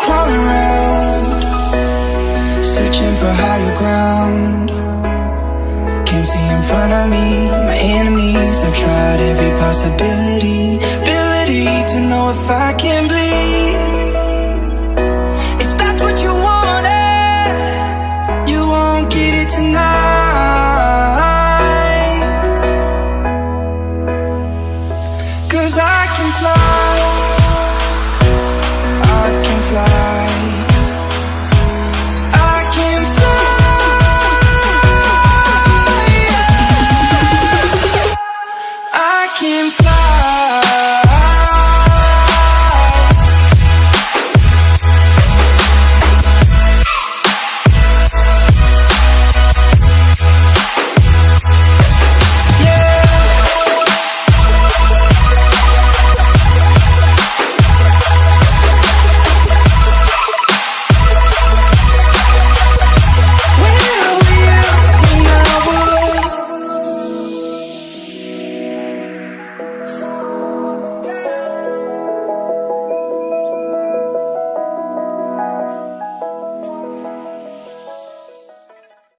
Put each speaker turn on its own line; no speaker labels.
crawling around, Searching for higher ground. Can't see in front of me, my enemies. I've tried every possibility Ability to know if I can bleed. If that's what you wanted You won't get it tonight. Cause I can fly.